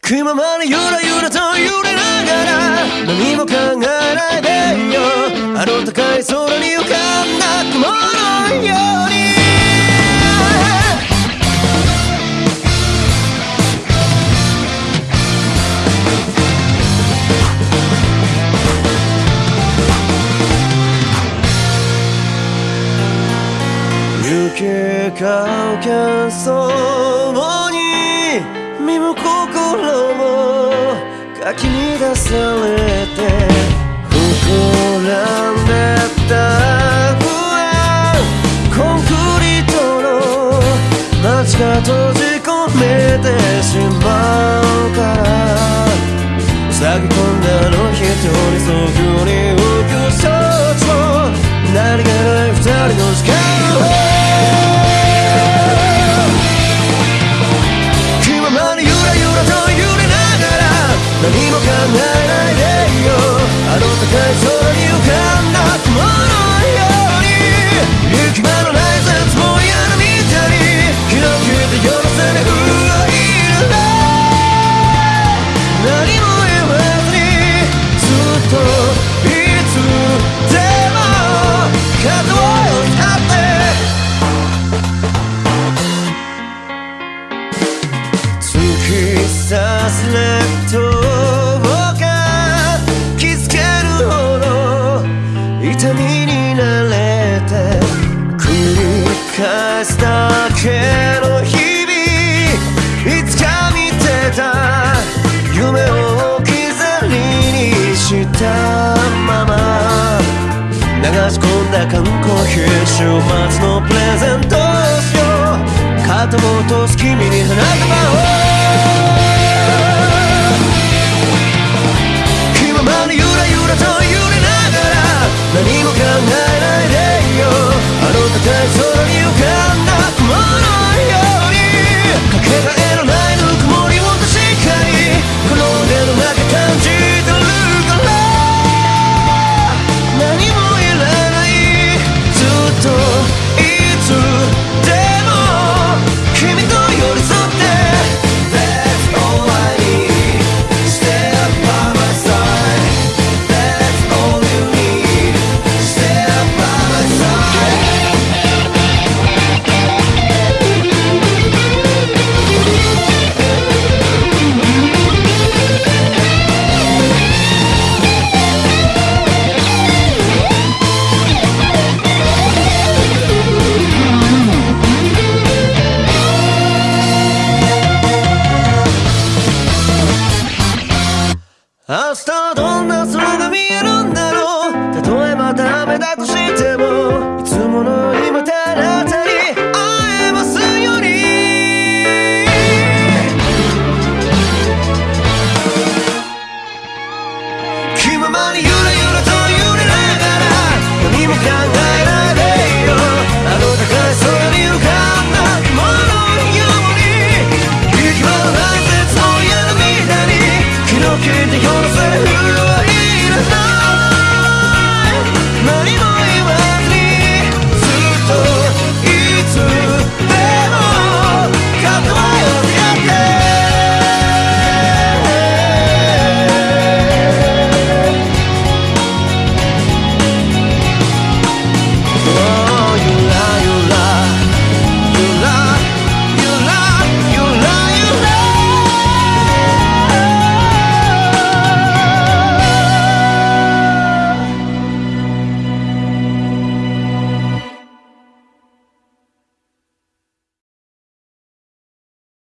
くままにゆらゆらと揺れながら何も考えないでよ。あの高い空に浮かんだ雲のように。雪かけそうの心もかき乱されて膨らんでった不安コンクリートの街が閉じ込めてしまう何し込んだ缶コーヒー週末のプレゼントをしよう。肩を落とす君に花束を。明日はどんな空が見えるんだろう。たとえばダメだとしても。